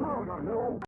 No, no, no.